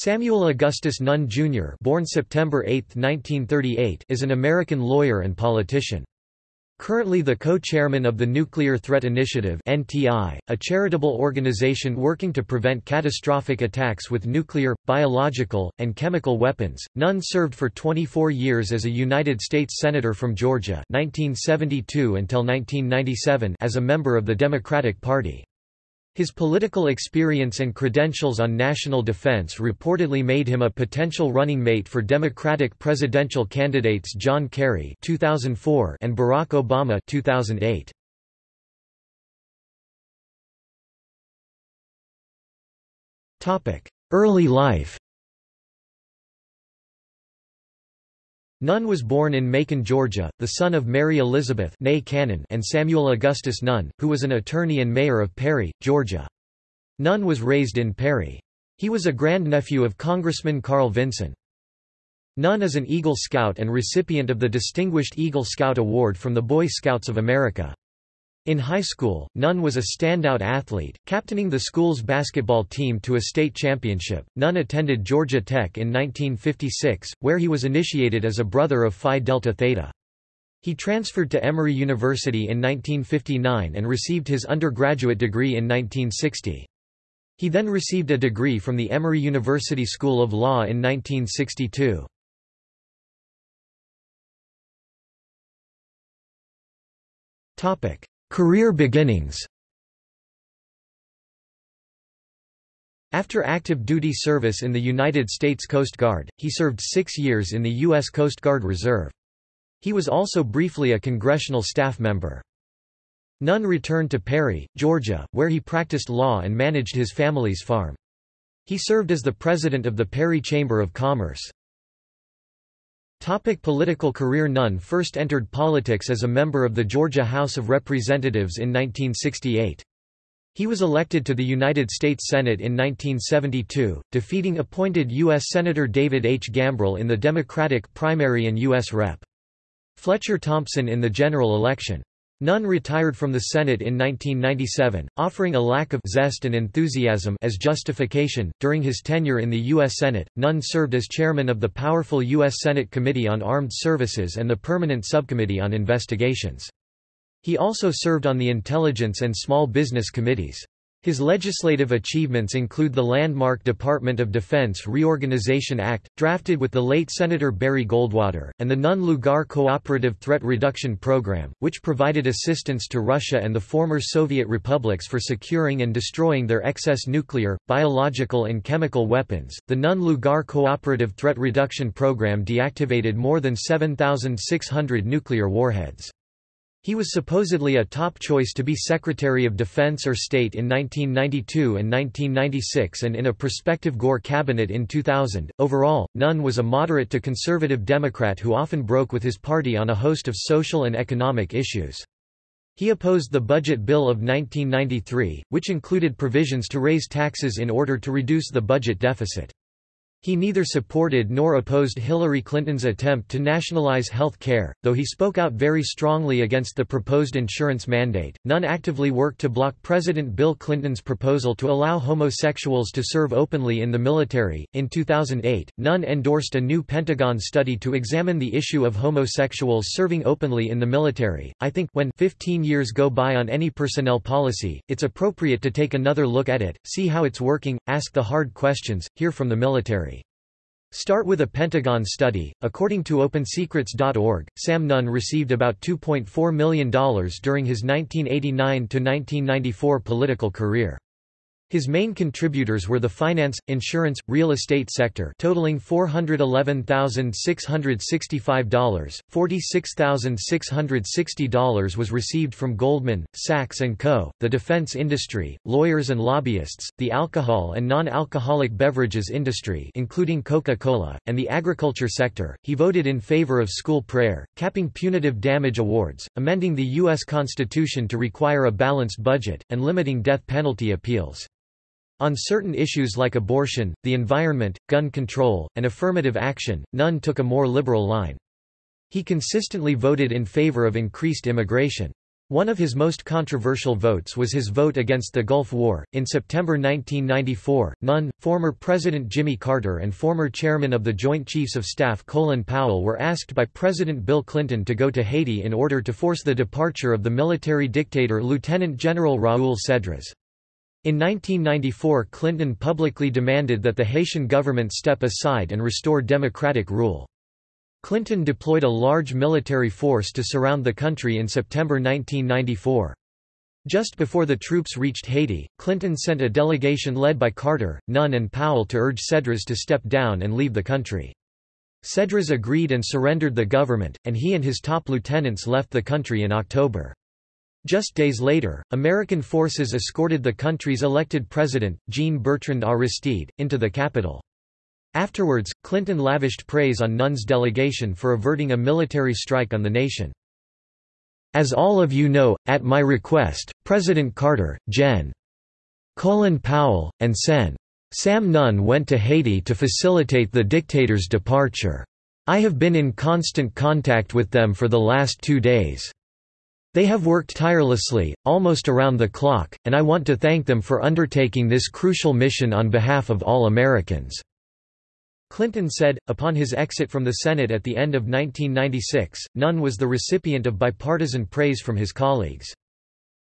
Samuel Augustus Nunn, Jr. born September 8, 1938, is an American lawyer and politician. Currently the co-chairman of the Nuclear Threat Initiative (NTI), a charitable organization working to prevent catastrophic attacks with nuclear, biological, and chemical weapons. Nunn served for 24 years as a United States senator from Georgia (1972 until 1997) as a member of the Democratic Party. His political experience and credentials on national defense reportedly made him a potential running mate for Democratic presidential candidates John Kerry 2004 and Barack Obama 2008. Topic: Early life. Nunn was born in Macon, Georgia, the son of Mary Elizabeth Cannon and Samuel Augustus Nunn, who was an attorney and mayor of Perry, Georgia. Nunn was raised in Perry. He was a grandnephew of Congressman Carl Vinson. Nunn is an Eagle Scout and recipient of the Distinguished Eagle Scout Award from the Boy Scouts of America. In high school, Nunn was a standout athlete, captaining the school's basketball team to a state championship. Nunn attended Georgia Tech in 1956, where he was initiated as a brother of Phi Delta Theta. He transferred to Emory University in 1959 and received his undergraduate degree in 1960. He then received a degree from the Emory University School of Law in 1962. Topic: Career beginnings After active duty service in the United States Coast Guard, he served six years in the U.S. Coast Guard Reserve. He was also briefly a congressional staff member. Nunn returned to Perry, Georgia, where he practiced law and managed his family's farm. He served as the president of the Perry Chamber of Commerce. Topic political career Nunn first entered politics as a member of the Georgia House of Representatives in 1968. He was elected to the United States Senate in 1972, defeating appointed U.S. Senator David H. Gambrill in the Democratic primary and U.S. Rep. Fletcher Thompson in the general election. Nunn retired from the Senate in 1997, offering a lack of zest and enthusiasm as justification. During his tenure in the U.S. Senate, Nunn served as chairman of the powerful U.S. Senate Committee on Armed Services and the Permanent Subcommittee on Investigations. He also served on the Intelligence and Small Business Committees. His legislative achievements include the landmark Department of Defense Reorganization Act, drafted with the late Senator Barry Goldwater, and the Nunn-Lugar Cooperative Threat Reduction Program, which provided assistance to Russia and the former Soviet republics for securing and destroying their excess nuclear, biological and chemical weapons. The Nunn-Lugar Cooperative Threat Reduction Program deactivated more than 7,600 nuclear warheads. He was supposedly a top choice to be Secretary of Defense or State in 1992 and 1996 and in a prospective Gore cabinet in 2000. Overall, Nunn was a moderate to conservative Democrat who often broke with his party on a host of social and economic issues. He opposed the Budget Bill of 1993, which included provisions to raise taxes in order to reduce the budget deficit. He neither supported nor opposed Hillary Clinton's attempt to nationalize health care, though he spoke out very strongly against the proposed insurance mandate. Nunn actively worked to block President Bill Clinton's proposal to allow homosexuals to serve openly in the military. In 2008, Nunn endorsed a new Pentagon study to examine the issue of homosexuals serving openly in the military. I think when 15 years go by on any personnel policy, it's appropriate to take another look at it, see how it's working, ask the hard questions, hear from the military. Start with a Pentagon study. According to OpenSecrets.org, Sam Nunn received about $2.4 million during his 1989 to 1994 political career. His main contributors were the finance, insurance, real estate sector totaling $411,665, $46,660 was received from Goldman, Sachs & Co., the defense industry, lawyers and lobbyists, the alcohol and non-alcoholic beverages industry including Coca-Cola, and the agriculture sector. He voted in favor of school prayer, capping punitive damage awards, amending the U.S. Constitution to require a balanced budget, and limiting death penalty appeals. On certain issues like abortion, the environment, gun control, and affirmative action, Nunn took a more liberal line. He consistently voted in favor of increased immigration. One of his most controversial votes was his vote against the Gulf War. In September 1994, Nunn, former President Jimmy Carter, and former chairman of the Joint Chiefs of Staff Colin Powell were asked by President Bill Clinton to go to Haiti in order to force the departure of the military dictator Lieutenant General Raoul Cedras. In 1994, Clinton publicly demanded that the Haitian government step aside and restore democratic rule. Clinton deployed a large military force to surround the country in September 1994. Just before the troops reached Haiti, Clinton sent a delegation led by Carter, Nunn and Powell to urge Cedras to step down and leave the country. Cedras agreed and surrendered the government, and he and his top lieutenants left the country in October. Just days later, American forces escorted the country's elected president, Jean-Bertrand Aristide, into the capital. Afterwards, Clinton lavished praise on Nunn's delegation for averting a military strike on the nation. As all of you know, at my request, President Carter, Gen. Colin Powell, and Sen. Sam Nunn went to Haiti to facilitate the dictator's departure. I have been in constant contact with them for the last two days. They have worked tirelessly, almost around the clock, and I want to thank them for undertaking this crucial mission on behalf of all Americans. Clinton said, upon his exit from the Senate at the end of 1996, Nunn was the recipient of bipartisan praise from his colleagues.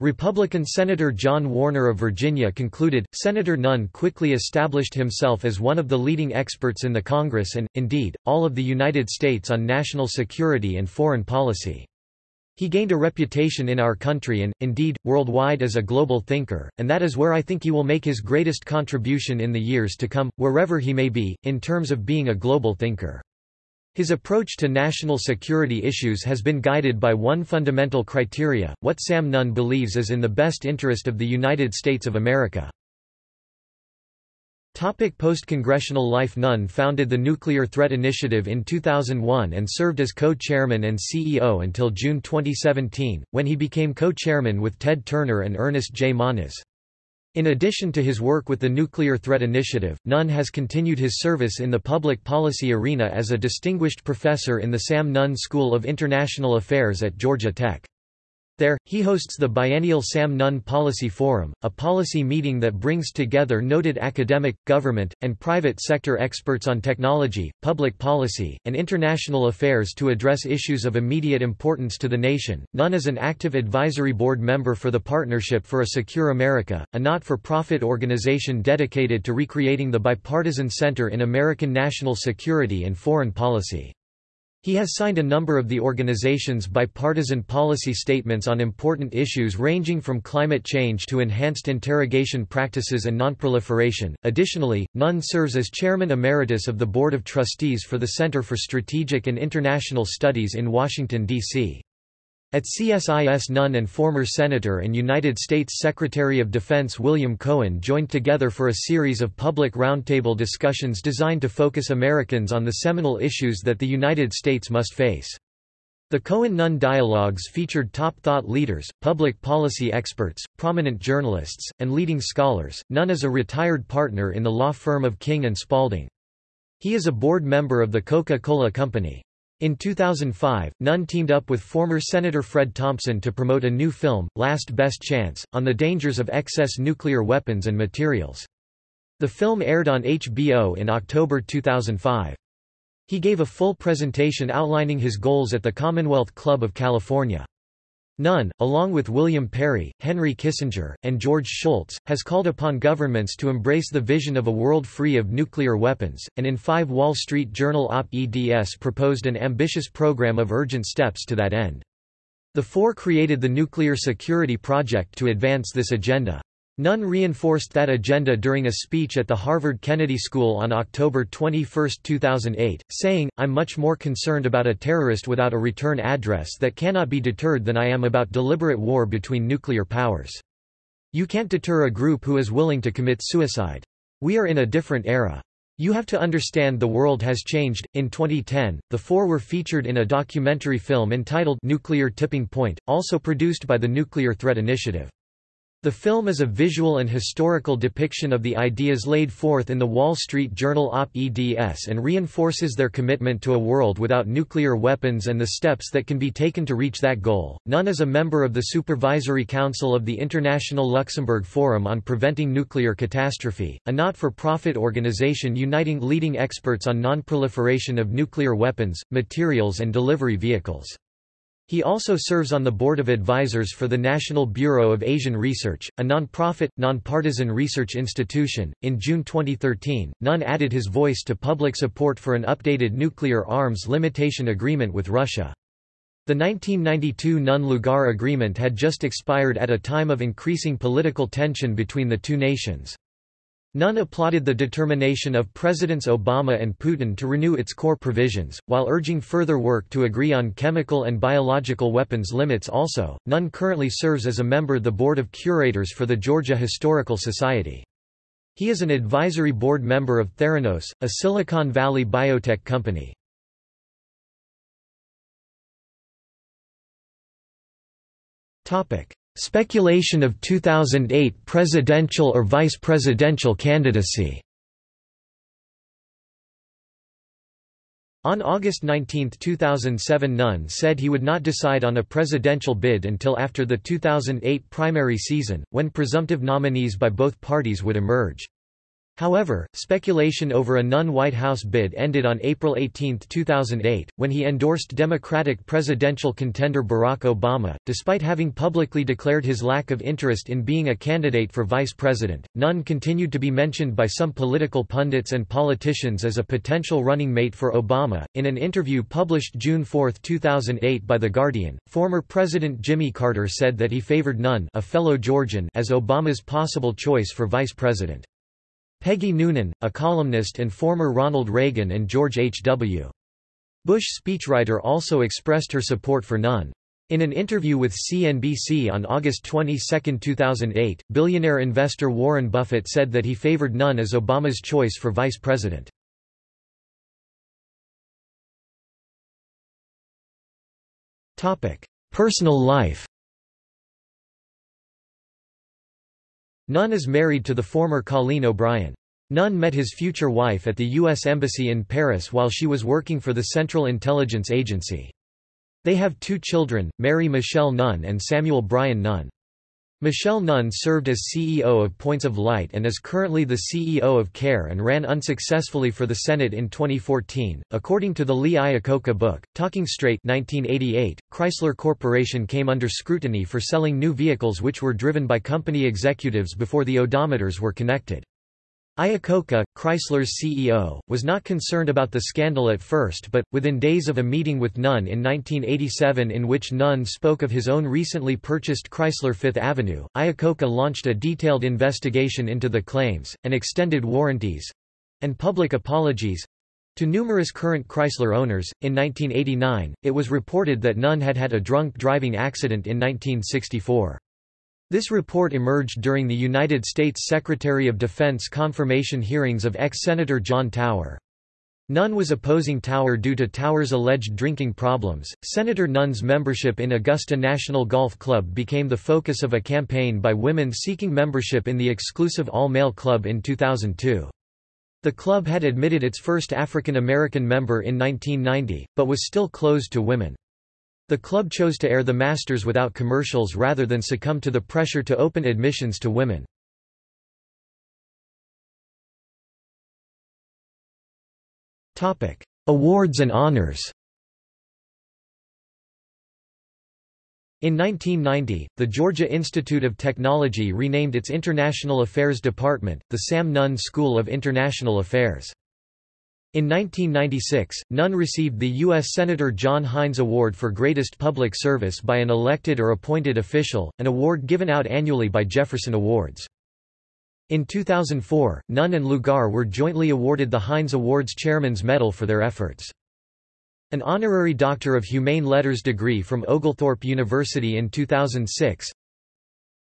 Republican Senator John Warner of Virginia concluded, Senator Nunn quickly established himself as one of the leading experts in the Congress and, indeed, all of the United States on national security and foreign policy. He gained a reputation in our country and, indeed, worldwide as a global thinker, and that is where I think he will make his greatest contribution in the years to come, wherever he may be, in terms of being a global thinker. His approach to national security issues has been guided by one fundamental criteria, what Sam Nunn believes is in the best interest of the United States of America. Post-congressional life Nunn founded the Nuclear Threat Initiative in 2001 and served as co-chairman and CEO until June 2017, when he became co-chairman with Ted Turner and Ernest J. Moniz. In addition to his work with the Nuclear Threat Initiative, Nunn has continued his service in the public policy arena as a distinguished professor in the Sam Nunn School of International Affairs at Georgia Tech. There, he hosts the biennial Sam Nunn Policy Forum, a policy meeting that brings together noted academic, government, and private sector experts on technology, public policy, and international affairs to address issues of immediate importance to the nation. Nunn is an active advisory board member for the Partnership for a Secure America, a not-for-profit organization dedicated to recreating the bipartisan center in American national security and foreign policy. He has signed a number of the organization's bipartisan policy statements on important issues ranging from climate change to enhanced interrogation practices and nonproliferation. Additionally, Nunn serves as chairman emeritus of the Board of Trustees for the Center for Strategic and International Studies in Washington, D.C. At CSIS Nunn and former Senator and United States Secretary of Defense William Cohen joined together for a series of public roundtable discussions designed to focus Americans on the seminal issues that the United States must face. The Cohen-Nunn dialogues featured top thought leaders, public policy experts, prominent journalists, and leading scholars. Nunn is a retired partner in the law firm of King & Spalding. He is a board member of the Coca-Cola Company. In 2005, Nunn teamed up with former Senator Fred Thompson to promote a new film, Last Best Chance, on the dangers of excess nuclear weapons and materials. The film aired on HBO in October 2005. He gave a full presentation outlining his goals at the Commonwealth Club of California. Nunn, along with William Perry, Henry Kissinger, and George Shultz, has called upon governments to embrace the vision of a world free of nuclear weapons, and in five Wall Street Journal op-eds proposed an ambitious program of urgent steps to that end. The four created the Nuclear Security Project to advance this agenda. Nunn reinforced that agenda during a speech at the Harvard Kennedy School on October 21, 2008, saying, I'm much more concerned about a terrorist without a return address that cannot be deterred than I am about deliberate war between nuclear powers. You can't deter a group who is willing to commit suicide. We are in a different era. You have to understand the world has changed. In 2010, the four were featured in a documentary film entitled Nuclear Tipping Point, also produced by the Nuclear Threat Initiative. The film is a visual and historical depiction of the ideas laid forth in the Wall Street Journal op-eds and reinforces their commitment to a world without nuclear weapons and the steps that can be taken to reach that goal. Nunn is a member of the Supervisory Council of the International Luxembourg Forum on Preventing Nuclear Catastrophe, a not-for-profit organization uniting leading experts on non-proliferation of nuclear weapons, materials and delivery vehicles. He also serves on the Board of Advisors for the National Bureau of Asian Research, a non-profit, non-partisan research institution. In June 2013, Nunn added his voice to public support for an updated nuclear arms limitation agreement with Russia. The 1992 Nunn-Lugar agreement had just expired at a time of increasing political tension between the two nations. Nunn applauded the determination of Presidents Obama and Putin to renew its core provisions, while urging further work to agree on chemical and biological weapons limits also. Nunn currently serves as a member of the Board of Curators for the Georgia Historical Society. He is an advisory board member of Theranos, a Silicon Valley biotech company. Speculation of 2008 presidential or vice presidential candidacy On August 19, 2007 Nunn said he would not decide on a presidential bid until after the 2008 primary season, when presumptive nominees by both parties would emerge. However, speculation over a Nunn White House bid ended on April 18, 2008, when he endorsed Democratic presidential contender Barack Obama. Despite having publicly declared his lack of interest in being a candidate for vice president, Nunn continued to be mentioned by some political pundits and politicians as a potential running mate for Obama. In an interview published June 4, 2008 by The Guardian, former President Jimmy Carter said that he favored Nunn, a fellow Georgian, as Obama's possible choice for vice president. Peggy Noonan, a columnist and former Ronald Reagan and George H.W. Bush speechwriter also expressed her support for Nunn. In an interview with CNBC on August 22, 2008, billionaire investor Warren Buffett said that he favored Nunn as Obama's choice for vice president. Personal life Nunn is married to the former Colleen O'Brien. Nunn met his future wife at the U.S. Embassy in Paris while she was working for the Central Intelligence Agency. They have two children, Mary Michelle Nunn and Samuel Brian Nunn. Michelle Nunn served as CEO of Points of Light and is currently the CEO of CARE and ran unsuccessfully for the Senate in 2014. According to the Lee Iacocca book, Talking Straight 1988, Chrysler Corporation came under scrutiny for selling new vehicles which were driven by company executives before the odometers were connected. Iacocca, Chrysler's CEO, was not concerned about the scandal at first but, within days of a meeting with Nunn in 1987 in which Nunn spoke of his own recently purchased Chrysler Fifth Avenue, Iacocca launched a detailed investigation into the claims, and extended warranties—and public apologies—to numerous current Chrysler owners. In 1989, it was reported that Nunn had had a drunk driving accident in 1964. This report emerged during the United States Secretary of Defense confirmation hearings of ex-Senator John Tower. Nunn was opposing Tower due to Tower's alleged drinking problems. Senator Nunn's membership in Augusta National Golf Club became the focus of a campaign by women seeking membership in the exclusive all-male club in 2002. The club had admitted its first African American member in 1990, but was still closed to women. The club chose to air the Masters without commercials rather than succumb to the pressure to open admissions to women. Awards and honors In 1990, the Georgia Institute of Technology renamed its International Affairs Department, the Sam Nunn School of International Affairs. In 1996, Nunn received the U.S. Senator John Heinz Award for Greatest Public Service by an elected or appointed official, an award given out annually by Jefferson Awards. In 2004, Nunn and Lugar were jointly awarded the Heinz Awards Chairman's Medal for their efforts. An honorary Doctor of Humane Letters degree from Oglethorpe University in 2006.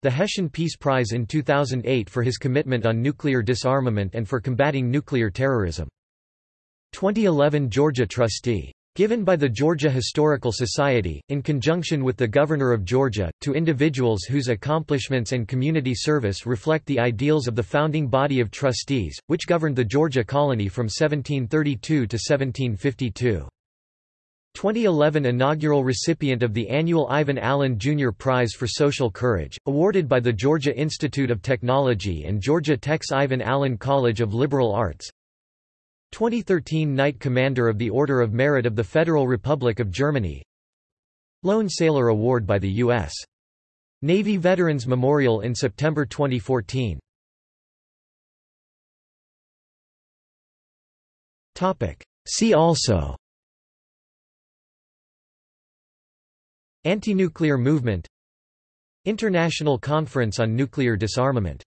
The Hessian Peace Prize in 2008 for his commitment on nuclear disarmament and for combating nuclear terrorism. 2011 Georgia trustee Given by the Georgia Historical Society, in conjunction with the Governor of Georgia, to individuals whose accomplishments and community service reflect the ideals of the founding body of trustees, which governed the Georgia colony from 1732 to 1752. 2011 inaugural recipient of the annual Ivan Allen Jr. Prize for Social Courage, awarded by the Georgia Institute of Technology and Georgia Tech's Ivan Allen College of Liberal Arts 2013 Knight Commander of the Order of Merit of the Federal Republic of Germany. Lone Sailor Award by the U.S. Navy Veterans Memorial in September 2014 See also. Anti-nuclear movement. International Conference on Nuclear Disarmament